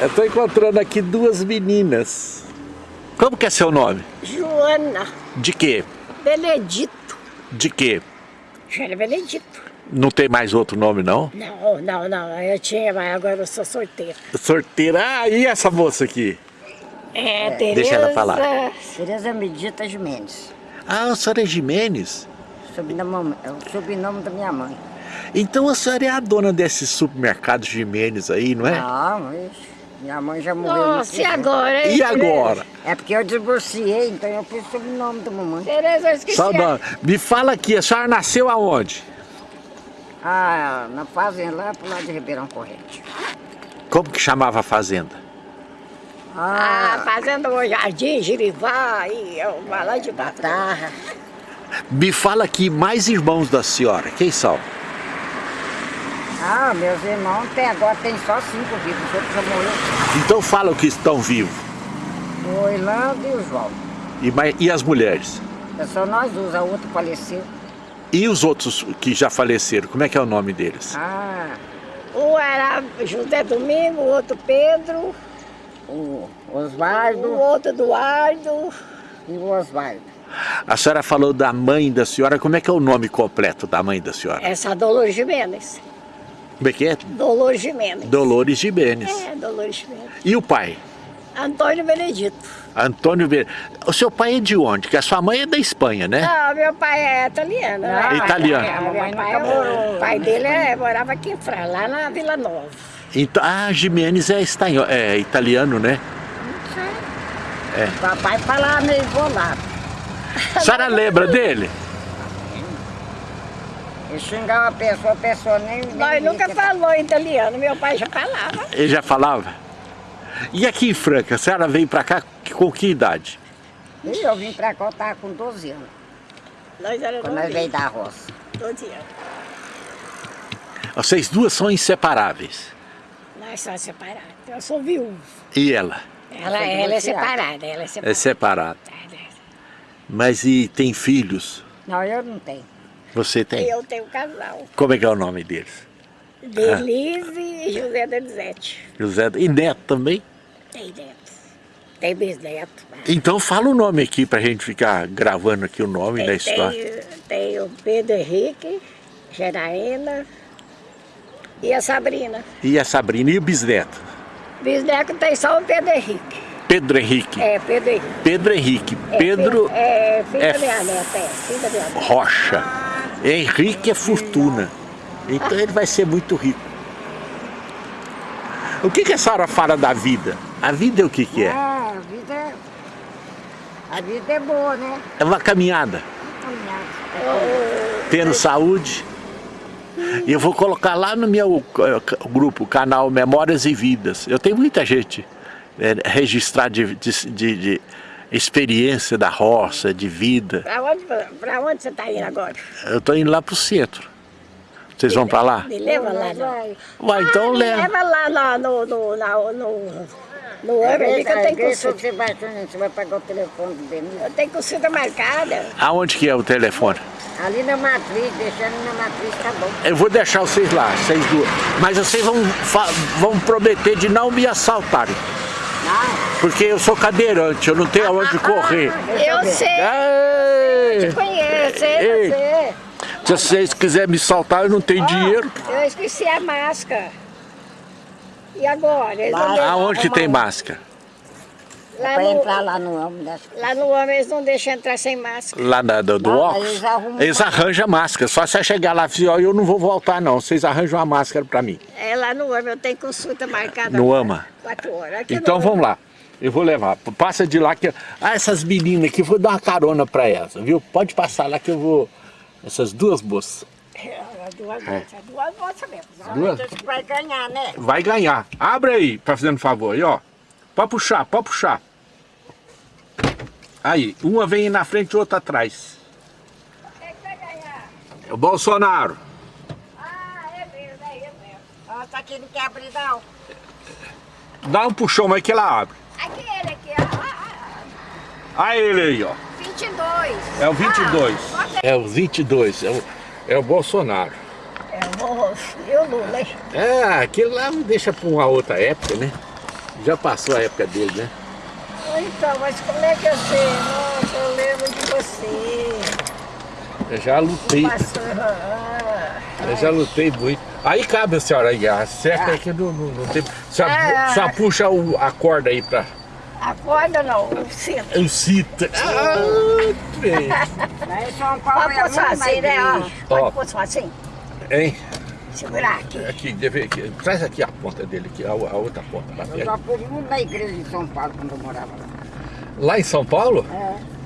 Eu tô encontrando aqui duas meninas. Como que é seu nome? Joana De quê? Benedito. De quê? Joana Benedito. Não tem mais outro nome, não? Não, não, não. Eu tinha, mas agora eu sou solteira. Sorteira. Ah, e essa moça aqui? É, Tereza... Deixa ela falar. Tereza Medita Jimenez. Ah, a senhora é Jimenez. Sobrenome, é o sobrenome da minha mãe. Então a senhora é a dona desses supermercados Jimenez aí, não é? Não, ixi, minha mãe já morreu. Nossa, e agora? hein, E agora? É porque eu divorciei, então eu pus o sobrenome da mamãe. Tereza, eu esqueci. Só nome. Me fala aqui, a senhora nasceu aonde? Ah, na fazenda lá pro lado de Ribeirão Corrente. Como que chamava a fazenda? Ah, Ah, fazendo o jardim, Jirivá, e eu vou lá de baixo. Tarra. Me fala aqui mais irmãos da senhora, quem são? Ah, meus irmãos tem, agora tem só cinco vivos, os outros já morreram. Então fala que estão vivos. O Orlando e o João. E, mais- e as mulheres? É só nós dois, a outra faleceu. E os outros que já faleceram, como é que é o nome deles? Ah, Um era José Domingo, o outro Pedro, o o Osvaldo outro Eduardo. e o Osvaldo. A senhora falou da mãe da senhora, como é que é o nome completo da mãe da senhora? Essa Dolores Jimenez. Como é que é? Dolores Jimenez. Dolores Jimenez. É, Dolores Jimenez. E o pai? Antônio Benedito. Antônio Ver... O seu pai é de onde? Que a sua mãe é da Espanha, né? Não, meu pai é italiano. né? Italiano. É, meu pai, morou. o pai dele é, morava aqui em França, lá na Vila Nova. Então, ah, Jimenez é, estanho... é italiano, né? Não sei. É. Papai falava meio bolado. A senhora lembra dele? Ele xingava a pessoa, a pessoa nem... nem Nós nunca que- falou italiano, meu pai já falava. Ele já falava? E aqui em Franca, a senhora veio pra cá com que idade? E eu vim pra cá, eu tava com 12 anos, Nós éramos quando nós veio da roça. 12 anos. Vocês duas são inseparáveis. Nós somos separados. Eu sou viúva. E ela? Ela, foi ela é divorciada. separada, ela é É separada. separada. Mas e tem filhos? Não, eu não tenho. Você tem? Eu tenho um casal. Como é que é o nome deles? Denise e José Denizete. José e Neto também? Tem neto. Tem bisneto. Então fala o nome aqui pra gente ficar gravando aqui o nome da Tem, história. tem, tem o Pedro Henrique, Geraína e a Sabrina. E a Sabrina e o bisneto? Bisneto tem só o Pedro Henrique. Pedro Henrique. É, Pedro Henrique. Pedro Henrique. É, Pedro filho- É, filho é da minha neta, é. Filho da minha neta. Rocha. Henrique é fortuna. Então ele vai ser muito rico. O que, que a senhora fala da vida? A vida é o que, que é? Ah, a vida é... A vida é boa, né? É uma caminhada. Caminhada. Tendo saúde. E eu vou colocar lá no meu eh, grupo, canal Memórias e Vidas. Eu tenho muita gente eh, registrada de, de- de- de experiência da roça, de vida. Pra onde, pra onde você tá indo agora? Eu estou indo lá para o centro. Vocês vão para lá? Me leva lá, não. Vai. Uai, então Me leva. leva lá no, no, no, no, no A Amber, ali que eu tenho consulta. você vai, você vai pagar o telefone do Denise. Eu tenho consulta marcada. Aonde que é o telefone? Ali na matriz, deixando na matriz, tá bom. Eu vou deixar vocês lá, vocês duas. Mas vocês vão, vão prometer de não me assaltarem. Porque eu sou cadeirante, eu não tenho aonde correr. Eu sei, Ei, te conheço, Ei. você. se vocês quiserem me saltar, eu não tenho dinheiro. Eu esqueci a máscara. E agora? Eles Lá- Aonde que tem máscara? Lá, pra no, entrar lá no âmbito das lá no homem eles não deixam entrar sem máscara. Lá na, do, do Lá, óculos? eles arrumam Eles arranjam a máscara. Só você chegar lá e dizer, ó, eu não vou voltar não. Vocês arranjam uma máscara pra mim. É lá no homem, eu tenho consulta marcada. No AMA? Quatro horas. Aqui Então vamos lá. Eu vou levar. Passa de lá que. Ah, essas meninas aqui, eu vou dar uma carona pra elas, viu? Pode passar lá que eu vou. Essas duas moças. É, Duas moças, duas moças mesmo. Duas? Você vai ganhar, né? Vai ganhar. Abre aí, tá fazendo favor. Aí, ó. Pode puxar, pode puxar. Aí, uma vem na frente e outra atrás. Quem que vai ganhar? É o Bolsonaro. Ah, é mesmo, é ele mesmo. Ó, tá aqui, não quer abrir não. Dá um puxão, mas que ela abre. Aqui ele, aqui, ó. Ah, Aí ele aí, ó. ah, 22. É o 22. Ah. É o 22. É o, é o Bolsonaro. É o Bolso e o Lula, hein? É, aquele lá deixa pra uma outra época, né? Já passou a época dele, né? Então, mas como é que eu sei? Nossa, eu lembro de você. Eu já lutei, Passou. ah, eu já lutei muito. Aí cabe a senhora aí, acerta aí que não, não, não tem... Só, Ah. só puxa o- a corda aí pra... A corda não, o cinto. Eu cito. Ah, em São Paulo Pode é pôr só assim, né? Pode pôr só assim. Hein? Segurar aqui. Aqui, deve, aqui, traz aqui a ponta dele, aqui, a, a outra ponta. Lá, Eu já fui na igreja de São Paulo quando eu morava lá. Lá em São Paulo? É.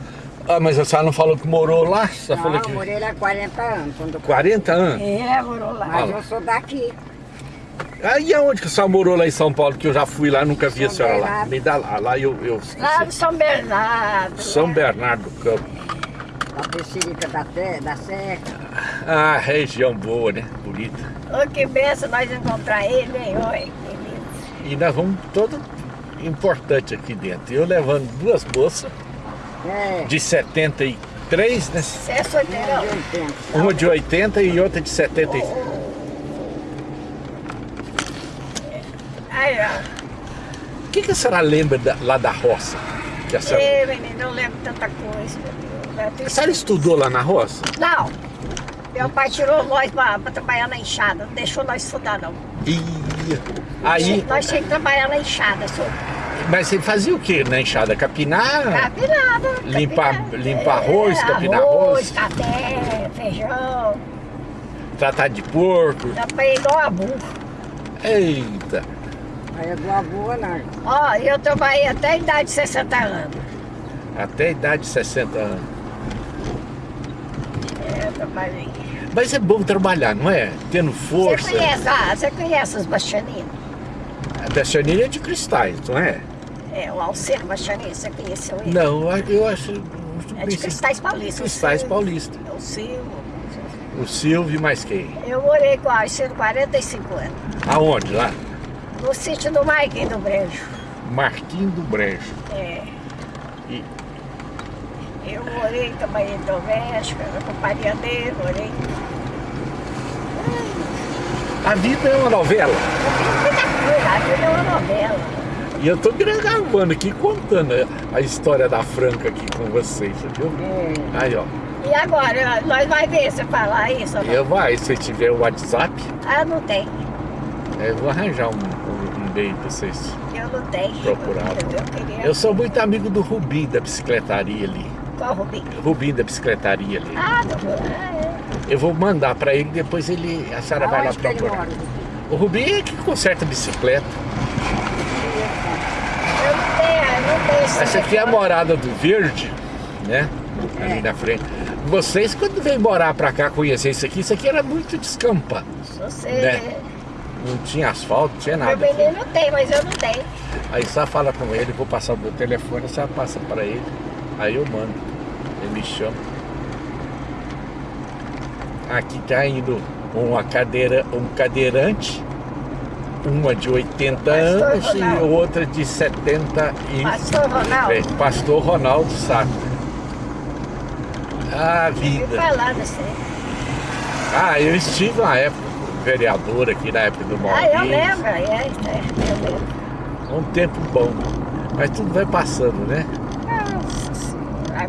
Ah, mas a senhora não falou que morou lá? Falou Não, que... eu morei lá há 40 anos. Quando eu... 40 anos? É, morou lá. Mas eu sou daqui. Aí aonde que a senhora morou lá em São Paulo? Que eu já fui lá, nunca vi a São senhora lá. Bernardo. Me dá lá, lá eu, eu Lá. São Bernardo. São né? Bernardo do Campo. A Pecerica da, da Seca. Ah, região boa, né? Bonita. Ô, que benção nós encontrar ele, hein? Oi, que lindo. E nós vamos todo importante aqui dentro. Eu levando duas bolsas É. de 73, né? Você é solteirão? de 80. Uma de 80 e outra de 73. Aí, ó. O que, que a senhora lembra da- lá da roça? Que a senhora... Ei, menino, eu lembro tanta coisa. meu Deus. A senhora estudou lá na roça? Não. Meu pai tirou nós pra, pra trabalhar na enxada. Não deixou nós estudar, não. Ih, aí, Nós tínhamos que trabalhar na enxada, só. mas você fazia o que na enxada? Capinar? Capinada. Limpar- limpar arroz, capinar arroz? café, feijão. Tratar de porco? Trabalhei igual a burro. Eita! Aí é boa boa, não. Ó, eu trabalhei até a idade de 60 anos. Até a idade de 60 anos. É, eu trabalhei. Mas é bom trabalhar, não é? Tendo força. Você conhece, ah, você conhece os bastianinos? A Bastianina é de cristais, não é? É, o Alceno Bastianino, você conheceu ele? Não, eu acho. eu É de Cristais Paulistas. o Cristais Silvio. Paulista. É o Silvio. O Silvio e mais quem? Eu morei com a Alceno 45 anos. Aonde? Lá? No sítio do Marquinhos do Brejo. Marquinhos do Brejo. É. E Eu morei também em doméstica, companhia dele, morei. a vida é uma novela. A vida é uma novela. E eu tô gravando aqui, contando a história da Franca aqui com vocês, viu? É. Aí, ó. E agora, nós vai ver você falar isso? Eu vai, se tiver o WhatsApp, Ah, não tem. eu vou arranjar um, um, um meio pra vocês. Eu não tenho. Procurar. Eu, eu queria. Eu sou muito amigo do Rubim da bicicletaria ali. Qual Rubinho? Rubim da bicicletaria ali. Ah, não. Ah, é. Eu vou mandar pra ele, depois ele, a senhora vai lá procurar. O Rubim é que conserta bicicleta. Eu não tenho, eu não tenho esse Essa aqui é a morada do Verde, né? Ali É. na frente. Vocês, quando vêm morar pra cá, conhecer isso aqui, isso aqui era muito descampado. Você. Né? Não tinha asfalto, não tinha Meu nada. aqui. menino tem, mas eu não tenho. Aí só fala com ele, vou passar o meu telefone, só passa pra ele. Aí eu mando. Chama. Aqui tá indo uma cadeira, um cadeirante, uma de 80 Pastor anos e Ronaldo. outra de 70 e Pastor Ronaldo. É, Pastor Ronaldo Sato. Ah, vida. falar. Ah, eu estive na época, vereador aqui na época do Ah, eu Maurício. lembro, é, é, eu lembro. Um tempo bom. Mas tudo vai passando, né?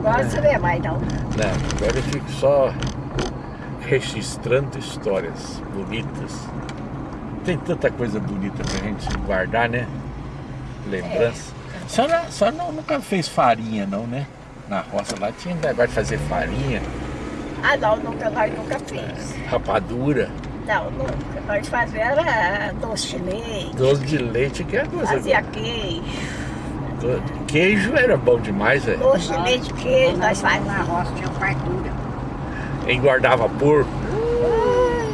Agora você vê mais não. Não, agora eu fico só registrando histórias bonitas. Tem tanta coisa bonita pra gente guardar, né? Lembrança. A senhora, a senhora não- nunca fez farinha, não, né? Na roça lá tinha negócio de fazer farinha, Ah não, nunca, nós nunca fez. rapadura, Não, nunca. Nós fazia era doce de leite, doce de leite, que é coisa. fazia queijo, Queijo era bom demais, velho. doce de leite, queijo, nós fazíamos. na roça tinha fartura. Engordava porco.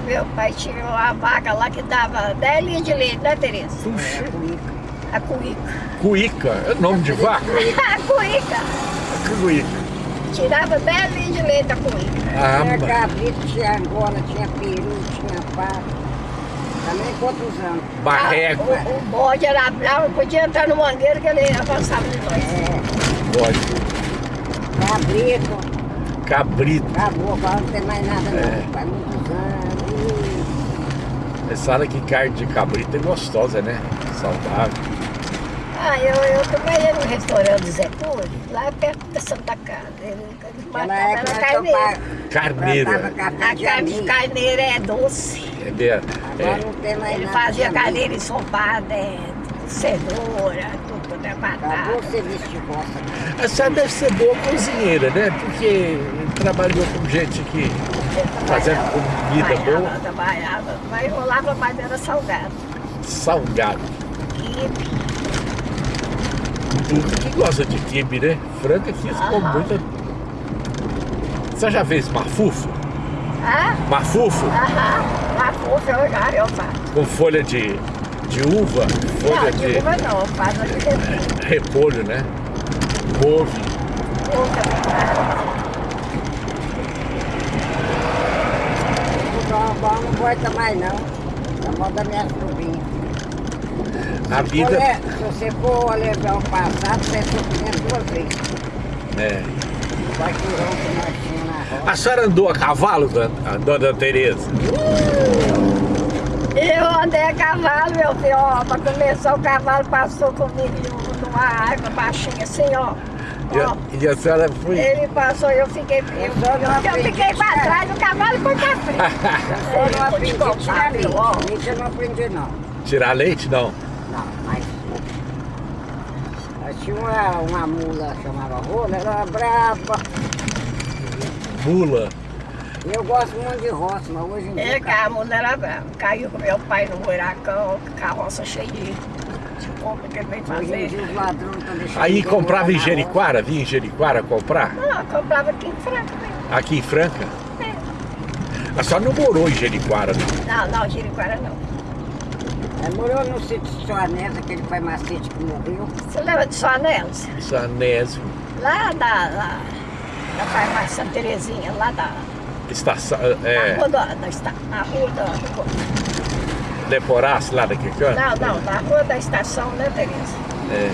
Meu pai tinha uma vaca lá que dava 10 litros de leite, né, Tereza? Puxa, A cuíca. cuíca, é nome de vaca? a cuíca. Cuíca. Tirava 10 litros de leite a cuíca. Ah, Tinha cabrito, tinha angola, tinha peru, tinha pato. Também quantos anos? barreco, Ah, o, o bode era bravo, podia entrar no mangueiro que ele avançava de nós. É, bode, cabrito. cabrito. Acabou, agora não tem mais nada É. não. Faz muitos anos. Essa fala que carne de cabrito é gostosa, né? Saudável. Ah, eu, eu trabalhei no restaurante Zé Cury, lá perto da Santa Casa. Ele, matava é. Carneira. Plantava café A carne de amigo. carneira é doce. Agora é, não tem mais Ele nada fazia carneira ensopada, é, cenoura, tudo, né, batata. serviço de roça. a senhora deve ser boa cozinheira, né? Porque trabalhou com gente que Fazendo trabalhava, comida trabalhava, boa. Trabalhava, mas rolava mais era salgado. salgado. Quibe. Tudo que gosta de quibe, né? Frango aqui ficou Aham. muito. Você já fez mafufo? Ah, Mafufo aham. Já, com folha de, de uva, folha Não, de de uva não, eu faço de repolho. né? Couve. O Dom Bom não gosta mais não. É moda da minha sobrinha. A vida. Olha, se você for lembrar o passado, você tinha duas vezes. É. O baixurão que nós tínhamos na roça. A senhora andou a cavalo, dona, dona Tereza? Eu andei a cavalo, meu filho, ó, pra começar o cavalo passou comigo numa árvore baixinha assim, ó. E a, e a senhora foi. Ele passou e eu fiquei. Eu, eu aprendi fiquei pra trás, o cavalo foi pra frente. Eu não aprendi a tirar leite. ó. Leite eu não aprendi não. Tirar leite, não. Não, mas... Tínhamos uma, uma mula chamava rola, ela era brava. Mula. E eu gosto muito de roça, mas hoje em dia... É, que a mulher era brava. Caiu com meu pai no buracão, carroça cheia de, de compra que ele veio Hoje em dia fazer. os ladrões estão deixando... Aí comprava em na Jeriquara, vinha em Jeriquara comprar? Não, eu comprava aqui em Franca mesmo. Aqui em Franca? É. A senhora não morou em Jeriquara, não? Não, não, Jeriquara não. Ela morou no sítio de Soanés, aquele pai macete que morreu. Você lembra de Soanelos? Sanésio. Lá da, lá, da farmácia Santa Terezinha, lá da, Estação. na É. rua da, da, esta- na rua da, do- Deporasse lá daquele canto? não, não, na rua da estação, né, Tereza? É.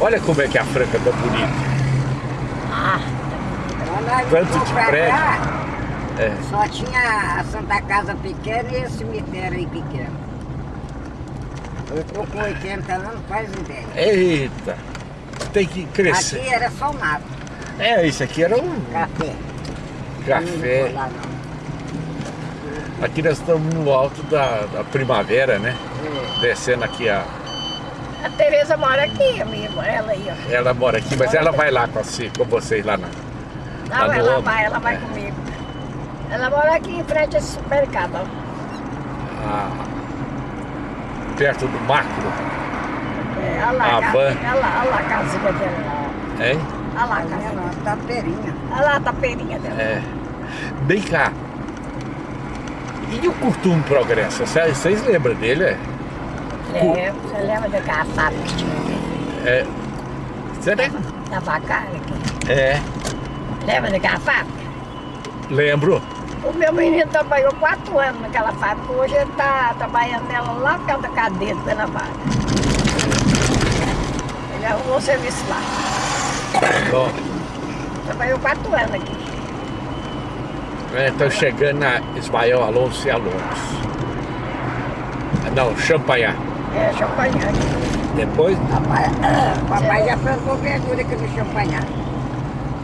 Olha como é que a Franca tá bonita. Ah, Tanto de pra prédio. cá, É. Só tinha a Santa Casa pequena e esse cemitério aí pequeno. Eu tô com 80 anos, faz ideia. Eita. Tem que crescer. Aqui era só mato, É, isso aqui era um café. Café. lá. Aqui nós estamos no alto da, da primavera, né? É. Descendo aqui a. a Tereza mora aqui, amigo, ela aí, ó. Ela mora aqui, mas ela vai lá com, você, com vocês lá na. Não, no ela vai, ela vai É. comigo. Ela mora aqui em frente ao supermercado, ó. a- perto do macro. É, olha lá, A a van. olha lá, olha lá a casinha dela lá, Hein? Olha lá a tá perinha. Olha lá a tapeirinha dela. É. Bem cá. E o Curtum Progresso? Vocês lembram dele? É? É, você lembra daquela fábrica que tinha aqui? É. Você lembra? Da Bacari aqui? É. Lembra daquela fábrica? Lembro. O meu menino trabalhou quatro anos naquela fábrica. Hoje ele está trabalhando nela lá perto da cadeia do Guanabara. Ele arrumou serviço lá. Bom, Trabalhou quatro anos aqui. Estão chegando na Ismael Alonso e Alonso. Ah, Não, Champanhar. É, champanhe aqui. Depois, Papai, papai já plantou verdura aqui no champanhar.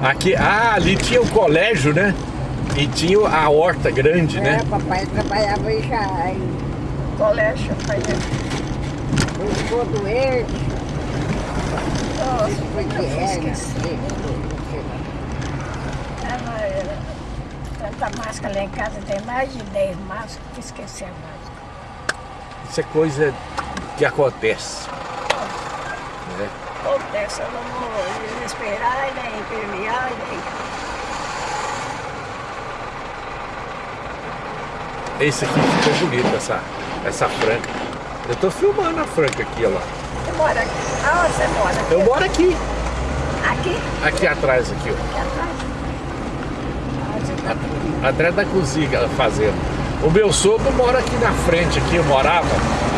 aqui, ah, ali tinha o colégio, né? E tinha a horta grande, É, né? papai trabalhava aí já em Colégio, champanhe. Eu ficou doente, Nossa, foi de eu hérnia. esqueci. Ela, ela, tanta máscara lá em casa, tem mais de 10 máscaras, que esqueci a máscara. Isso é coisa que acontece. né? Acontece, eu não vou desesperar, e nem permear, e nem... Esse aqui ficou bonito, essa, essa franca. Eu tô filmando a franca aqui, ó lá. Mora aqui? Aonde você mora? Eu moro aqui, Aqui? aqui atrás, aqui, ó. Aqui atrás? Ah, você tá- Atrás da cozinha, a fazenda. O meu sogro mora aqui na frente, aqui eu morava.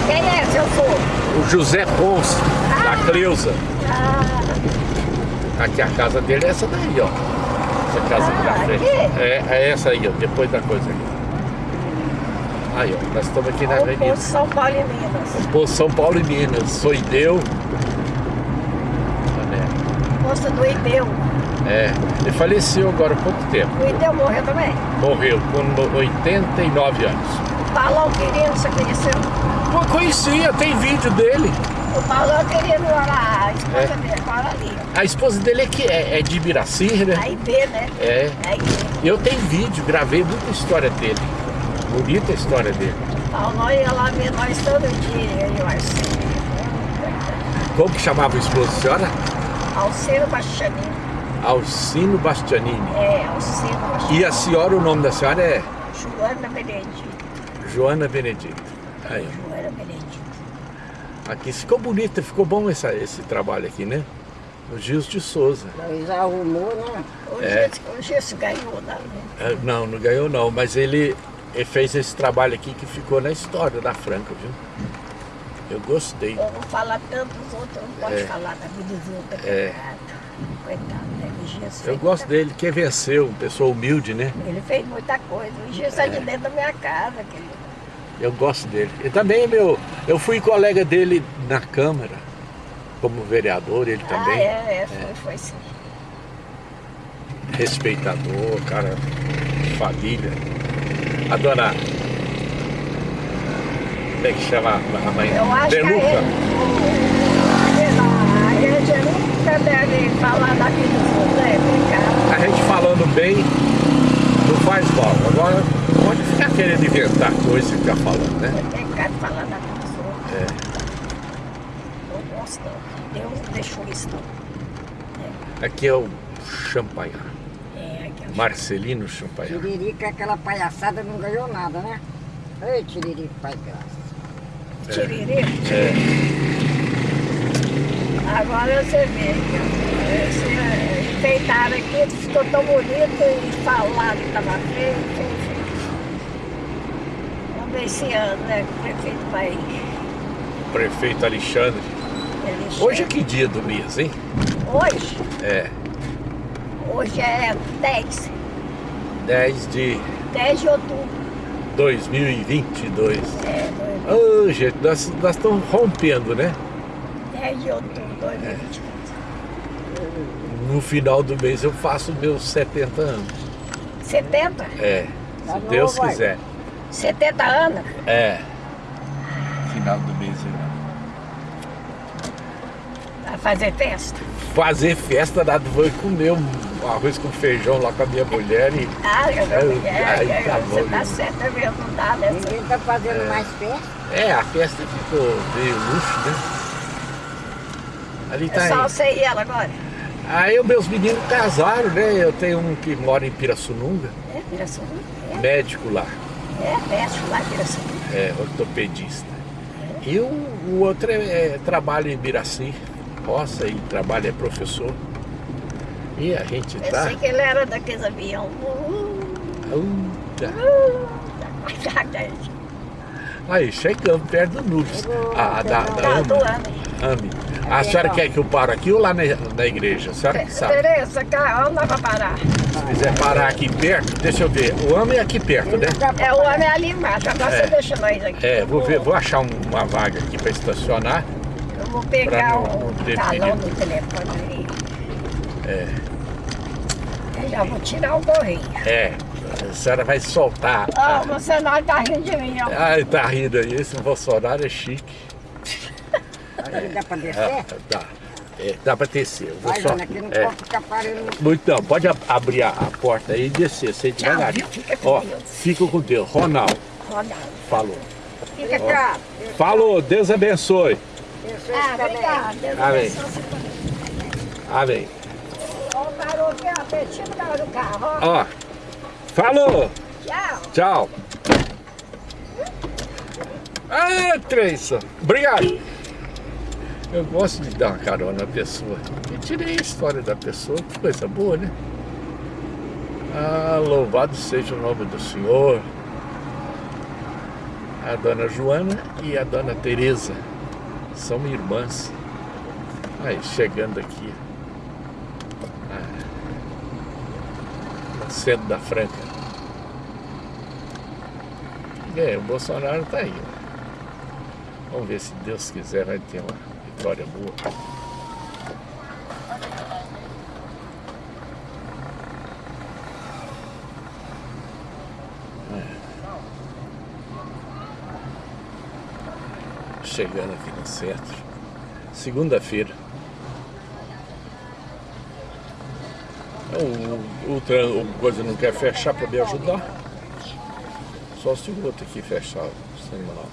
Quem é seu sogro? O José Ponce, da Cleusa. Ah, Aqui a casa dele é essa daí, ó. Essa casa aqui na Ah, frente. aqui? É, é essa aí, ó, depois da coisa aqui. Aí, ó, nós estamos aqui na avenida. São Paulo e Pô, São Paulo e Minas, Soideu, moça do Ideu. É, ele faleceu agora há pouco tempo. O Ideu morreu também. Morreu com 89 anos. O Paulão Quirino, você conheceu? Pô, conhecia, tem vídeo dele. O Paulão Quirino mora, a esposa É. dele mora ali. A esposa dele é que é, é de Ibiraci, né? A IB, né? É. IB. Eu tenho vídeo, gravei muita história dele. Bonita a história dele. Paulão ia lá ver nós todo dia, eu acho. Como que chamava o esposo da senhora? Alceiro Bastianini. Alcino Bastianini. É, Alceiro Bastianini. E a senhora, o nome da senhora é Joana Benedito. Joana Benedito. Aí, Joana Benedito. aqui ficou bonito, ficou bom essa, esse trabalho aqui, né? O Gils de Souza. Luiz arrumou, né? Hoje, É. esse, hoje esse ganhou, né? É, Não, não ganhou não, mas ele, ele fez esse trabalho aqui que ficou na história da Franca, viu? Eu gostei. Eu vou falar tanto os outros, não pode É. falar da vida dos outros, É. coitado. Né? Eu gosto muita- dele, que venceu, uma pessoa humilde, né? Ele fez muita coisa. O Gias está de dentro da minha casa, querido. Eu gosto dele. E também é meu, eu fui colega dele na Câmara, como vereador, ele também. Ah, é, é, foi, foi sim. Respeitador, cara, família. A dona. Como é que chama a mãe? Eu acho que a ele, a gente nunca deve falar da vida dos outros, né? A gente falando bem não faz mal. Agora pode ficar querendo inventar coisa e ficar falando, né? Tem que falar da outros. É. Não gosto. Deus deixou isso, não. Aqui é o Champagnat. É. Marcelino Champagnat. Tiririca, aquela palhaçada, não ganhou nada, né? Ei, Tiririca, pai graça. Tiriri. É. Agora você vê que esse enfeitaram aqui, ficou tão bonito e falaram que estava feio, feio. Vamos ver esse ano, né? O prefeito vai. Prefeito Alexandre. Ele Hoje é que dia do mês, hein? Hoje? É. Hoje é 10. 10 de 10 de outubro. 2022. É, Ô, gente, nós, nós estamos rompendo, né? 10 de outubro de 2024. No final do mês eu faço meus 70 anos. 70? É, Tá se novo, Deus vai. quiser. 70 anos? É. Final do mês eu Vai fazer festa? Fazer festa, nada, vou comer um arroz com feijão lá com a minha mulher e Ah, eu É, não mulher, aí é, tá você bom, tá né? certa mesmo, não dá nessa. Ninguém tá fazendo mais festa. é, a festa ficou meio luxo, né? Ali É tá só aí. você e ela agora. Aí os meus meninos casaram, né? Eu tenho um que mora em Pirassununga, É, Pirassununga. médico lá, É, é, médico lá em Pirassununga. é ortopedista. E o, o outro é, é, trabalha em Biraci, roça e trabalha, é professor. E a gente tá. Pensei que ele era daqueles aviões. Uh, Uta. uh, Aí, chegamos perto do Nubes. A, da, da Ami. Ami. A senhora quer que eu pare aqui ou lá na, na igreja? A senhora que sabe. Tereza, cá, onde dá pra parar? Se quiser parar aqui perto, deixa eu ver. O Ami é aqui perto, né? É, o homem ali embaixo, agora É. você deixa nós aqui. É, vou ver, vou achar um- uma vaga aqui para estacionar. Vou pra pegar não- o talão do telefone ali. É, Eu já vou tirar o gorrinho. é. A senhora vai soltar. Ah, você não tá rindo de mim, ó. Ai, tá rindo aí. Esse Bolsonaro é chique. Aí dá pra Ah, descer? dá. É, dá para descer. Eu vou Vai, só- Ana, aqui não é. pode ficar parando. Muito não, pode ab- abrir a, a porta aí e descer, sem Tchau, devagar. Fica com Ó, Deus. fica com Deus. Ronaldo, Ronaldo. falou. Fica cá. Falou, Deus abençoe. Ah. Deus Amém. Amém. Ó, parou aqui, ó, pertinho do carro, ó. Ó, falou. Tchau. Tchau. Ah, Treison. Obrigado. Eu gosto de dar uma carona na pessoa. Eu tirei a história da pessoa, que coisa boa, né? Ah, louvado seja o nome do Senhor. A dona Joana e a dona Teresa são irmãs. Aí, chegando aqui. Ah, no centro da Franca. É, o Bolsonaro tá aí. ó. Vamos ver se Deus quiser vai ter uma vitória boa. Chegando aqui no centro. Segunda-feira. O, o, o coisa não quer fechar para me ajudar. Só se o outro aqui fechar o sinal.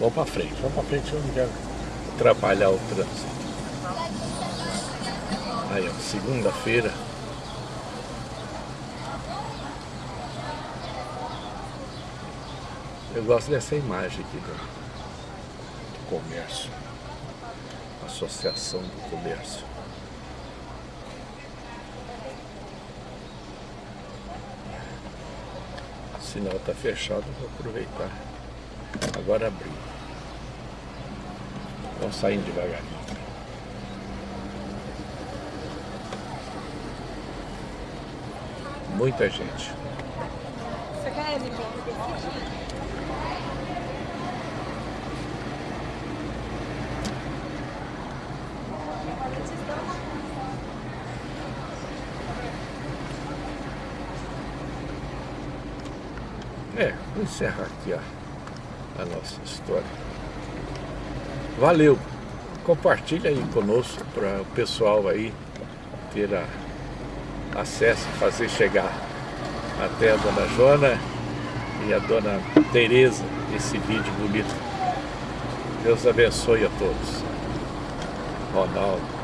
Vamos para frente, vamos para frente, eu não quero atrapalhar o trânsito. Aí, ó, segunda-feira. Eu gosto dessa imagem aqui do, do comércio. Associação do Comércio. O sinal está fechado, vou aproveitar. Agora abriu. Vamos saindo devagarinho. Muita gente. Você quer É, vou encerrar aqui a, a nossa história. Valeu! Compartilha aí conosco para o pessoal aí ter a, acesso, fazer chegar até a Dona Jona e a Dona Tereza esse vídeo bonito. Deus abençoe a todos. Ronaldo.